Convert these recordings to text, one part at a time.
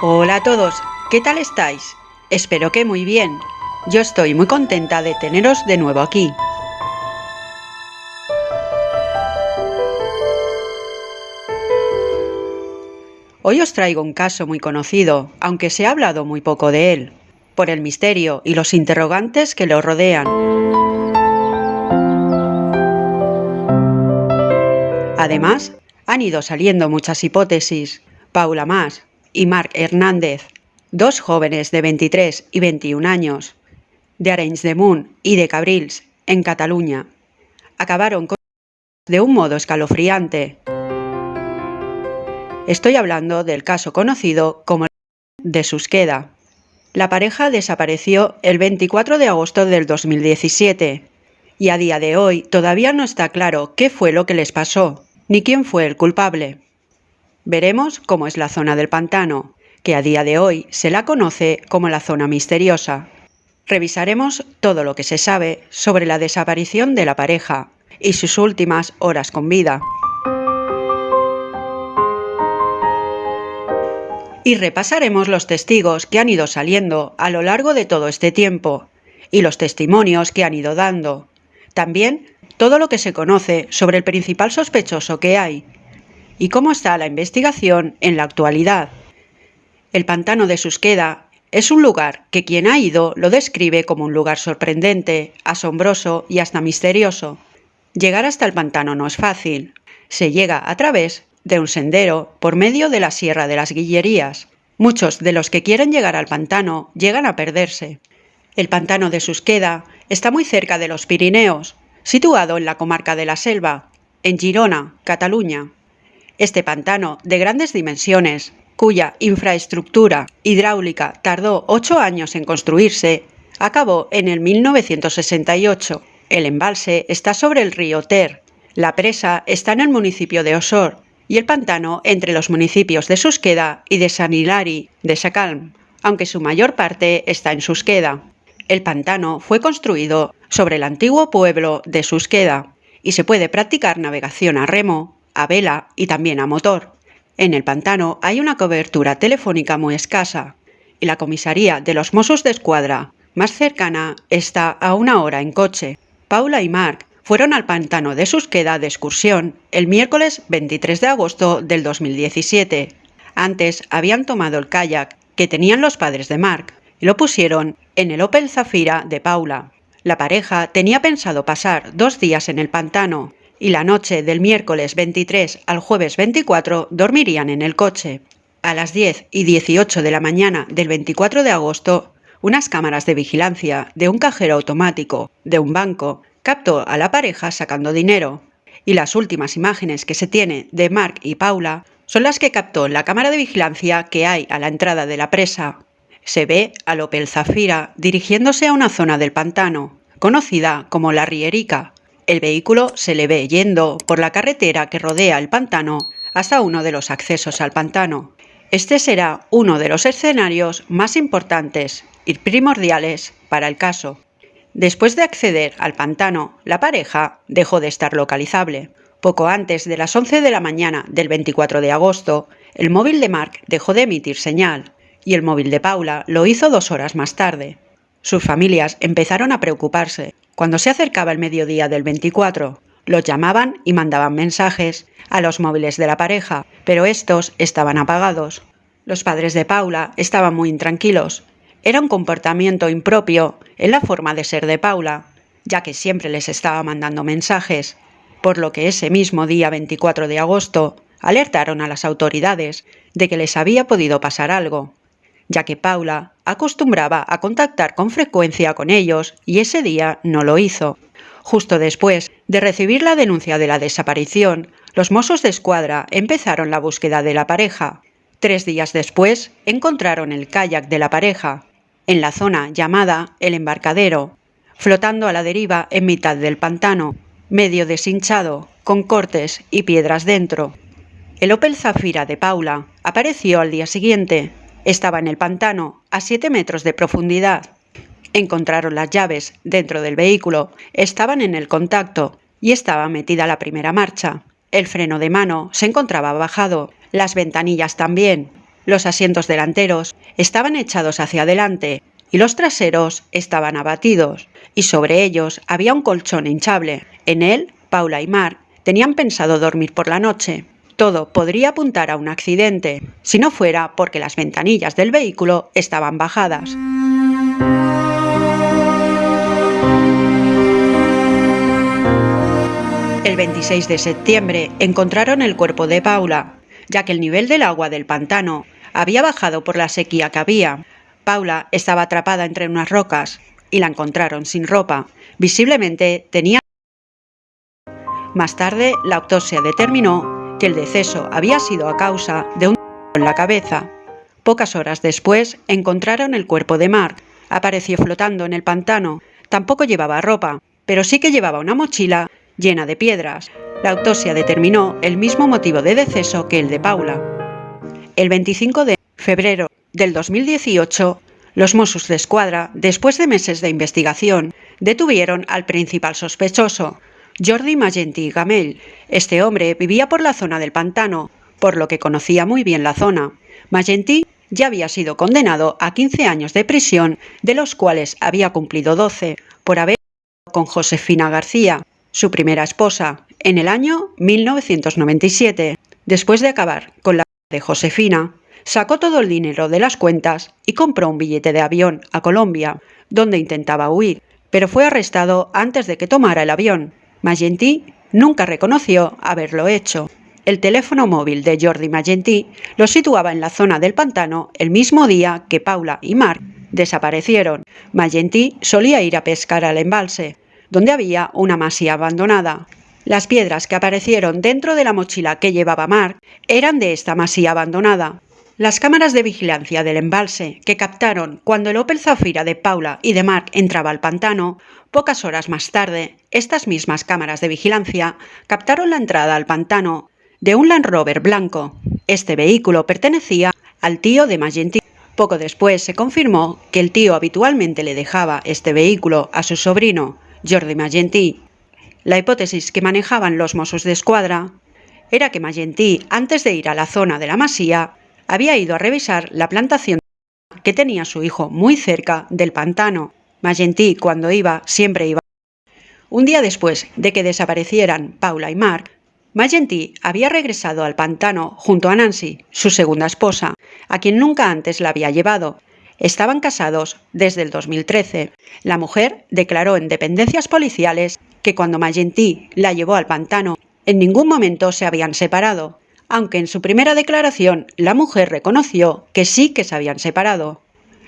Hola a todos, ¿qué tal estáis? Espero que muy bien. Yo estoy muy contenta de teneros de nuevo aquí. Hoy os traigo un caso muy conocido, aunque se ha hablado muy poco de él, por el misterio y los interrogantes que lo rodean. Además, han ido saliendo muchas hipótesis. Paula Más y Marc Hernández, dos jóvenes de 23 y 21 años, de Arenys de Munt y de Cabrils, en Cataluña, acabaron con de un modo escalofriante. Estoy hablando del caso conocido como de Susqueda. La pareja desapareció el 24 de agosto del 2017 y a día de hoy todavía no está claro qué fue lo que les pasó ni quién fue el culpable. Veremos cómo es la zona del pantano, que a día de hoy se la conoce como la zona misteriosa. Revisaremos todo lo que se sabe sobre la desaparición de la pareja y sus últimas horas con vida. Y repasaremos los testigos que han ido saliendo a lo largo de todo este tiempo y los testimonios que han ido dando. También todo lo que se conoce sobre el principal sospechoso que hay y cómo está la investigación en la actualidad. El pantano de Susqueda es un lugar que quien ha ido lo describe como un lugar sorprendente, asombroso y hasta misterioso. Llegar hasta el pantano no es fácil. Se llega a través de un sendero por medio de la Sierra de las Guillerías. Muchos de los que quieren llegar al pantano llegan a perderse. El pantano de Susqueda está muy cerca de los Pirineos, situado en la comarca de la Selva, en Girona, Cataluña. Este pantano, de grandes dimensiones, cuya infraestructura hidráulica tardó ocho años en construirse, acabó en el 1968. El embalse está sobre el río Ter. La presa está en el municipio de Osor y el pantano entre los municipios de Susqueda y de San Hilari de Sacalm, aunque su mayor parte está en Susqueda. El pantano fue construido sobre el antiguo pueblo de Susqueda y se puede practicar navegación a remo, a vela y también a motor. En el pantano hay una cobertura telefónica muy escasa y la comisaría de los Mossos de Escuadra más cercana está a una hora en coche. Paula y Mark fueron al pantano de Susqueda de excursión el miércoles 23 de agosto del 2017. Antes habían tomado el kayak que tenían los padres de Mark y lo pusieron en el Opel Zafira de Paula. La pareja tenía pensado pasar dos días en el pantano y la noche del miércoles 23 al jueves 24 dormirían en el coche. A las 10 y 18 de la mañana del 24 de agosto, unas cámaras de vigilancia de un cajero automático de un banco captó a la pareja sacando dinero. Y las últimas imágenes que se tiene de Mark y Paula son las que captó la cámara de vigilancia que hay a la entrada de la presa. Se ve a Opel Zafira dirigiéndose a una zona del pantano, conocida como la Rierica, el vehículo se le ve yendo por la carretera que rodea el pantano hasta uno de los accesos al pantano. Este será uno de los escenarios más importantes y primordiales para el caso. Después de acceder al pantano, la pareja dejó de estar localizable. Poco antes de las 11 de la mañana del 24 de agosto, el móvil de Mark dejó de emitir señal y el móvil de Paula lo hizo dos horas más tarde. Sus familias empezaron a preocuparse cuando se acercaba el mediodía del 24, los llamaban y mandaban mensajes a los móviles de la pareja, pero estos estaban apagados. Los padres de Paula estaban muy intranquilos. Era un comportamiento impropio en la forma de ser de Paula, ya que siempre les estaba mandando mensajes, por lo que ese mismo día 24 de agosto alertaron a las autoridades de que les había podido pasar algo, ya que Paula acostumbraba a contactar con frecuencia con ellos y ese día no lo hizo. Justo después de recibir la denuncia de la desaparición, los mozos de escuadra empezaron la búsqueda de la pareja. Tres días después encontraron el kayak de la pareja, en la zona llamada El Embarcadero, flotando a la deriva en mitad del pantano, medio deshinchado, con cortes y piedras dentro. El Opel Zafira de Paula apareció al día siguiente, estaba en el pantano, a 7 metros de profundidad. Encontraron las llaves dentro del vehículo, estaban en el contacto y estaba metida la primera marcha. El freno de mano se encontraba bajado, las ventanillas también. Los asientos delanteros estaban echados hacia adelante y los traseros estaban abatidos, y sobre ellos había un colchón hinchable. En él, Paula y Mark tenían pensado dormir por la noche. Todo podría apuntar a un accidente, si no fuera porque las ventanillas del vehículo estaban bajadas. El 26 de septiembre encontraron el cuerpo de Paula, ya que el nivel del agua del pantano había bajado por la sequía que había. Paula estaba atrapada entre unas rocas y la encontraron sin ropa. Visiblemente tenía... Más tarde, la autopsia determinó que el deceso había sido a causa de un en la cabeza. Pocas horas después encontraron el cuerpo de Mark. Apareció flotando en el pantano. Tampoco llevaba ropa, pero sí que llevaba una mochila llena de piedras. La autopsia determinó el mismo motivo de deceso que el de Paula. El 25 de febrero del 2018, los Mossos de Escuadra, después de meses de investigación, detuvieron al principal sospechoso, Jordi Magenti Gamell. Este hombre vivía por la zona del pantano, por lo que conocía muy bien la zona. Magenti ya había sido condenado a 15 años de prisión, de los cuales había cumplido 12, por haber con Josefina García, su primera esposa, en el año 1997. Después de acabar con la de Josefina, sacó todo el dinero de las cuentas y compró un billete de avión a Colombia, donde intentaba huir, pero fue arrestado antes de que tomara el avión. Magentí nunca reconoció haberlo hecho. El teléfono móvil de Jordi Magentí lo situaba en la zona del pantano el mismo día que Paula y Mark desaparecieron. Magentí solía ir a pescar al embalse, donde había una masía abandonada. Las piedras que aparecieron dentro de la mochila que llevaba Mark eran de esta masía abandonada. Las cámaras de vigilancia del embalse, que captaron cuando el Opel Zafira de Paula y de Mark entraba al pantano, pocas horas más tarde, estas mismas cámaras de vigilancia captaron la entrada al pantano de un Land Rover blanco. Este vehículo pertenecía al tío de Magenti. Poco después se confirmó que el tío habitualmente le dejaba este vehículo a su sobrino, Jordi Magentí. La hipótesis que manejaban los Mossos de Escuadra era que Magentí, antes de ir a la zona de la masía, había ido a revisar la plantación que tenía su hijo muy cerca del pantano. Magentí, cuando iba, siempre iba. Un día después de que desaparecieran Paula y Mark, Magentí había regresado al pantano junto a Nancy, su segunda esposa, a quien nunca antes la había llevado, Estaban casados desde el 2013. La mujer declaró en dependencias policiales que cuando Magentí la llevó al pantano, en ningún momento se habían separado, aunque en su primera declaración la mujer reconoció que sí que se habían separado.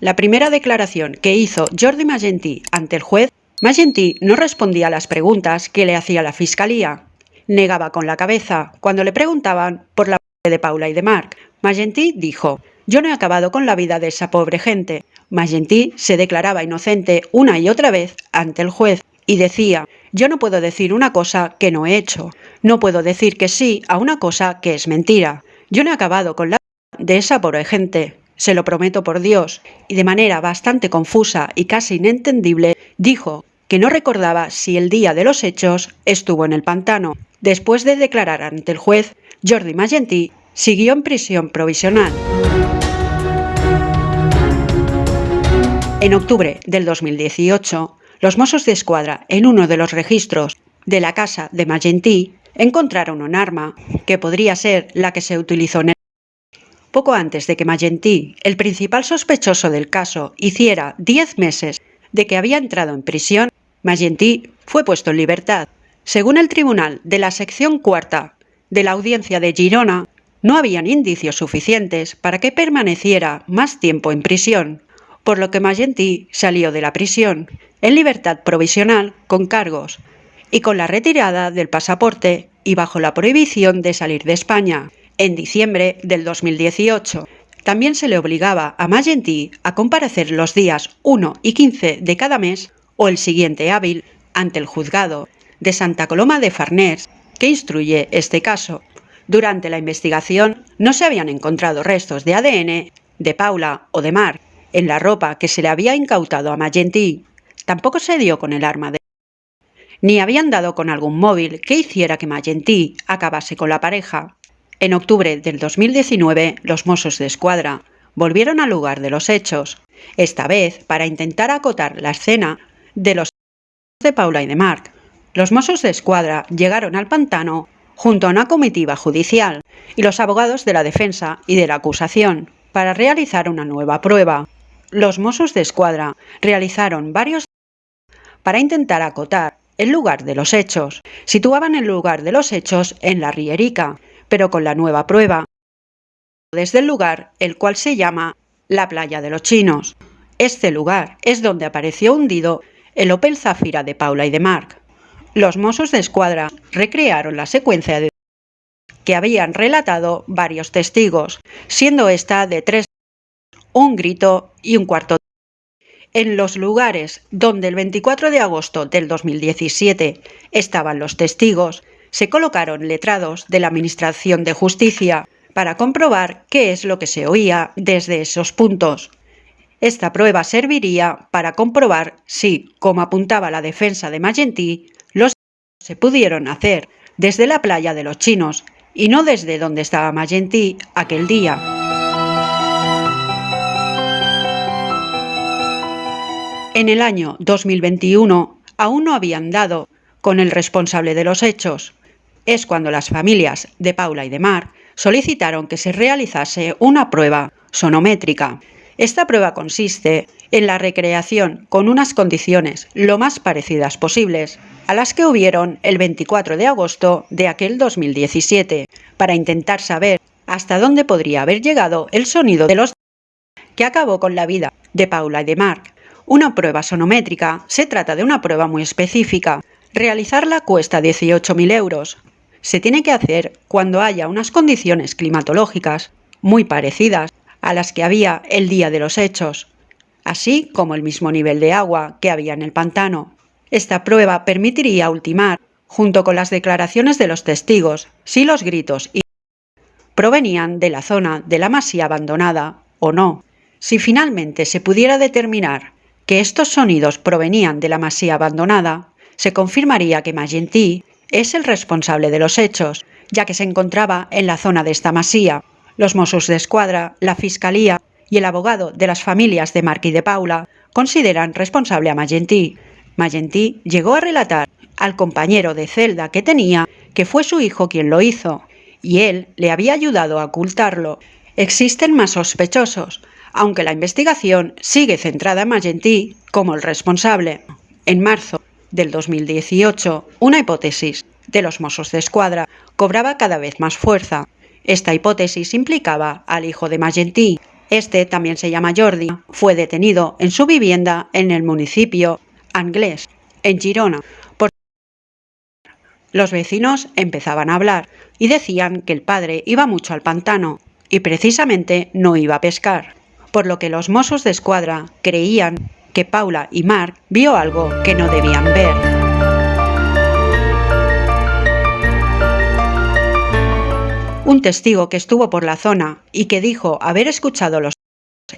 La primera declaración que hizo Jordi Magentí ante el juez, Magentí no respondía a las preguntas que le hacía la fiscalía. Negaba con la cabeza cuando le preguntaban por la de Paula y de Marc. Magentí dijo, yo no he acabado con la vida de esa pobre gente. Magentí se declaraba inocente una y otra vez ante el juez y decía, yo no puedo decir una cosa que no he hecho, no puedo decir que sí a una cosa que es mentira. Yo no he acabado con la de esa pobre gente, se lo prometo por Dios, y de manera bastante confusa y casi inentendible dijo que no recordaba si el día de los hechos estuvo en el pantano. Después de declarar ante el juez, Jordi Magentí siguió en prisión provisional. En octubre del 2018, los Mossos de Escuadra, en uno de los registros de la casa de Magentí, encontraron un arma que podría ser la que se utilizó en el poco antes de que Magentí, el principal sospechoso del caso, hiciera 10 meses de que había entrado en prisión, Magentí fue puesto en libertad. Según el tribunal de la sección cuarta de la audiencia de Girona, no habían indicios suficientes para que permaneciera más tiempo en prisión, por lo que Magentí salió de la prisión en libertad provisional con cargos y con la retirada del pasaporte y bajo la prohibición de salir de España. En diciembre del 2018 también se le obligaba a Magentí a comparecer los días 1 y 15 de cada mes o el siguiente hábil ante el juzgado de Santa Coloma de Farners que instruye este caso. Durante la investigación no se habían encontrado restos de ADN de Paula o de Mark en la ropa que se le había incautado a Magentí. Tampoco se dio con el arma de ni habían dado con algún móvil que hiciera que Magentí acabase con la pareja. En octubre del 2019, los Mossos de Escuadra volvieron al lugar de los hechos, esta vez para intentar acotar la escena de los de Paula y de Marc. Los Mossos de Escuadra llegaron al pantano junto a una comitiva judicial y los abogados de la defensa y de la acusación para realizar una nueva prueba. Los Mossos de Escuadra realizaron varios para intentar acotar el lugar de los hechos. Situaban el lugar de los hechos en la Rierica, pero con la nueva prueba desde el lugar el cual se llama la playa de los chinos. Este lugar es donde apareció hundido el Opel Zafira de Paula y de Mark. Los mozos de escuadra recrearon la secuencia de que habían relatado varios testigos, siendo esta de tres, un grito y un cuarto. En los lugares donde el 24 de agosto del 2017 estaban los testigos, se colocaron letrados de la Administración de Justicia para comprobar qué es lo que se oía desde esos puntos. Esta prueba serviría para comprobar si, como apuntaba la defensa de Magentí, los se pudieron hacer desde la playa de los chinos y no desde donde estaba Magentí aquel día. En el año 2021 aún no habían dado con el responsable de los hechos. Es cuando las familias de Paula y de Mar solicitaron que se realizase una prueba sonométrica esta prueba consiste en la recreación con unas condiciones lo más parecidas posibles a las que hubieron el 24 de agosto de aquel 2017, para intentar saber hasta dónde podría haber llegado el sonido de los que acabó con la vida de Paula y de Mark. Una prueba sonométrica se trata de una prueba muy específica. Realizarla cuesta 18.000 euros. Se tiene que hacer cuando haya unas condiciones climatológicas muy parecidas a las que había el día de los hechos, así como el mismo nivel de agua que había en el pantano. Esta prueba permitiría ultimar, junto con las declaraciones de los testigos, si los gritos y provenían de la zona de la masía abandonada o no. Si finalmente se pudiera determinar que estos sonidos provenían de la masía abandonada, se confirmaría que Magentí es el responsable de los hechos, ya que se encontraba en la zona de esta masía. Los Mossos de Escuadra, la Fiscalía y el abogado de las familias de y de Paula consideran responsable a Magentí. Magentí llegó a relatar al compañero de celda que tenía que fue su hijo quien lo hizo, y él le había ayudado a ocultarlo. Existen más sospechosos, aunque la investigación sigue centrada en Magentí como el responsable. En marzo del 2018, una hipótesis de los Mossos de Escuadra cobraba cada vez más fuerza. Esta hipótesis implicaba al hijo de Magentí. Este también se llama Jordi. Fue detenido en su vivienda en el municipio Anglés, en Girona. Por... Los vecinos empezaban a hablar y decían que el padre iba mucho al pantano y precisamente no iba a pescar, por lo que los mozos de escuadra creían que Paula y Mark vio algo que no debían ver. Un testigo que estuvo por la zona y que dijo haber escuchado los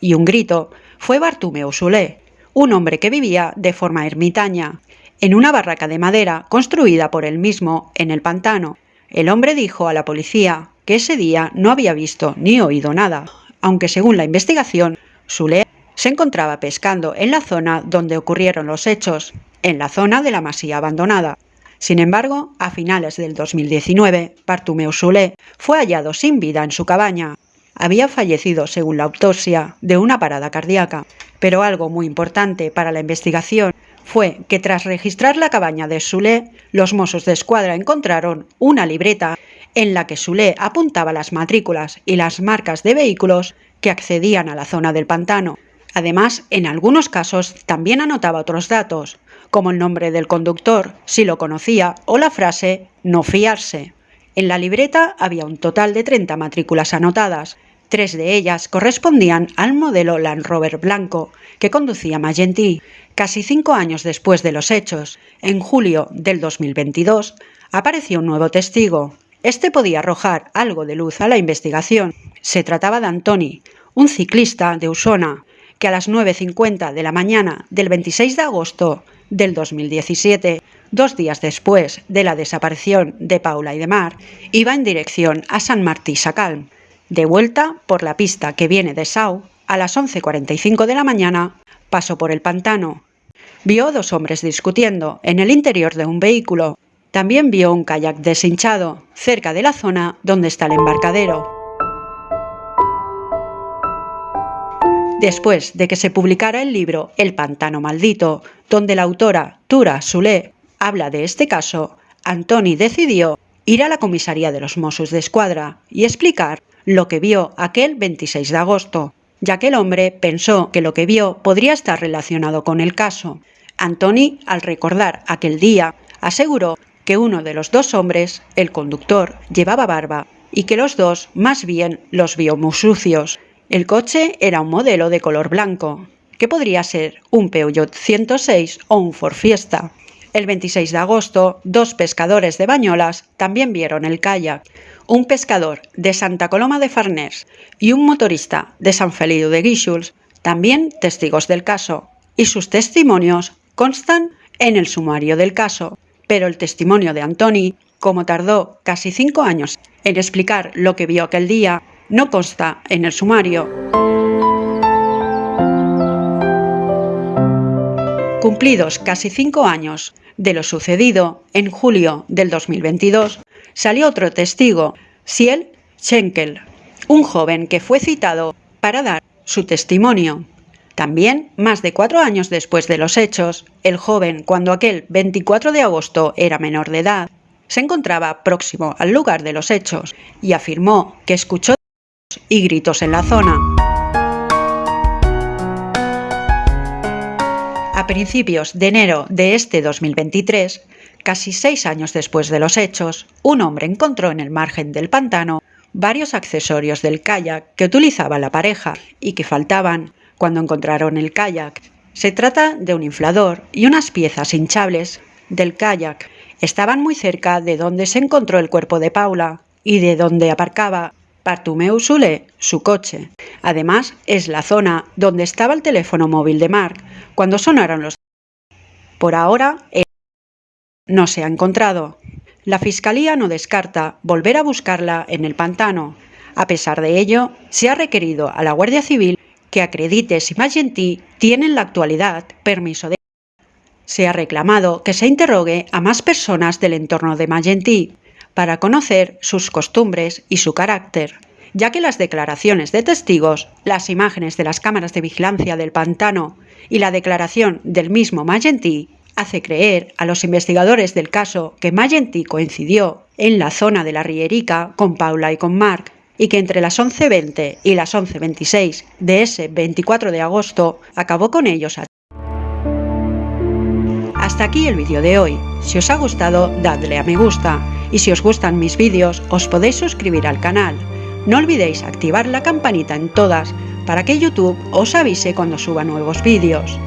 y un grito fue Bartumeo Sulé, un hombre que vivía de forma ermitaña, en una barraca de madera construida por él mismo en el pantano. El hombre dijo a la policía que ese día no había visto ni oído nada, aunque según la investigación, Sulé se encontraba pescando en la zona donde ocurrieron los hechos, en la zona de la masía abandonada. Sin embargo, a finales del 2019, Bartumeu Solé fue hallado sin vida en su cabaña. Había fallecido, según la autopsia, de una parada cardíaca. Pero algo muy importante para la investigación fue que tras registrar la cabaña de Sule, los mozos de escuadra encontraron una libreta en la que Sule apuntaba las matrículas y las marcas de vehículos que accedían a la zona del pantano. Además, en algunos casos también anotaba otros datos, como el nombre del conductor, si lo conocía, o la frase no fiarse. En la libreta había un total de 30 matrículas anotadas. Tres de ellas correspondían al modelo Land Rover blanco que conducía Magentí. Casi cinco años después de los hechos, en julio del 2022, apareció un nuevo testigo. Este podía arrojar algo de luz a la investigación. Se trataba de Antoni, un ciclista de Usona, que a las 9.50 de la mañana del 26 de agosto del 2017, dos días después de la desaparición de Paula y de Mar, iba en dirección a San Martí Sacalm. De vuelta por la pista que viene de Sau, a las 11.45 de la mañana, pasó por el pantano. Vio dos hombres discutiendo en el interior de un vehículo. También vio un kayak deshinchado cerca de la zona donde está el embarcadero. Después de que se publicara el libro El pantano maldito, donde la autora Tura Sule habla de este caso, Antoni decidió ir a la comisaría de los Mossos de Escuadra y explicar lo que vio aquel 26 de agosto, ya que el hombre pensó que lo que vio podría estar relacionado con el caso. Antoni, al recordar aquel día, aseguró que uno de los dos hombres, el conductor, llevaba barba y que los dos más bien los vio muy sucios el coche era un modelo de color blanco, que podría ser un Peugeot 106 o un Ford Fiesta. El 26 de agosto, dos pescadores de Bañolas también vieron el kayak. Un pescador de Santa Coloma de Farners y un motorista de San Feliu de Guíxols, también testigos del caso, y sus testimonios constan en el sumario del caso. Pero el testimonio de Antoni, como tardó casi cinco años en explicar lo que vio aquel día, no consta en el sumario. Cumplidos casi cinco años de lo sucedido, en julio del 2022, salió otro testigo, Siel Schenkel, un joven que fue citado para dar su testimonio. También, más de cuatro años después de los hechos, el joven, cuando aquel 24 de agosto era menor de edad, se encontraba próximo al lugar de los hechos y afirmó que escuchó y gritos en la zona. A principios de enero de este 2023, casi seis años después de los hechos, un hombre encontró en el margen del pantano varios accesorios del kayak que utilizaba la pareja y que faltaban cuando encontraron el kayak. Se trata de un inflador y unas piezas hinchables del kayak. Estaban muy cerca de donde se encontró el cuerpo de Paula y de donde aparcaba Bartumeu Sule, su coche. Además, es la zona donde estaba el teléfono móvil de Mark cuando sonaron los... Por ahora, no se ha encontrado. La Fiscalía no descarta volver a buscarla en el pantano. A pesar de ello, se ha requerido a la Guardia Civil que acredite si Magentí tiene en la actualidad permiso de... Se ha reclamado que se interrogue a más personas del entorno de Magentí, para conocer sus costumbres y su carácter, ya que las declaraciones de testigos, las imágenes de las cámaras de vigilancia del pantano y la declaración del mismo Magentí hace creer a los investigadores del caso que Magentí coincidió en la zona de la Rierica con Paula y con Mark y que entre las 11.20 y las 11.26 de ese 24 de agosto acabó con ellos a hasta aquí el vídeo de hoy. Si os ha gustado, dadle a me gusta y si os gustan mis vídeos os podéis suscribir al canal. No olvidéis activar la campanita en todas para que YouTube os avise cuando suba nuevos vídeos.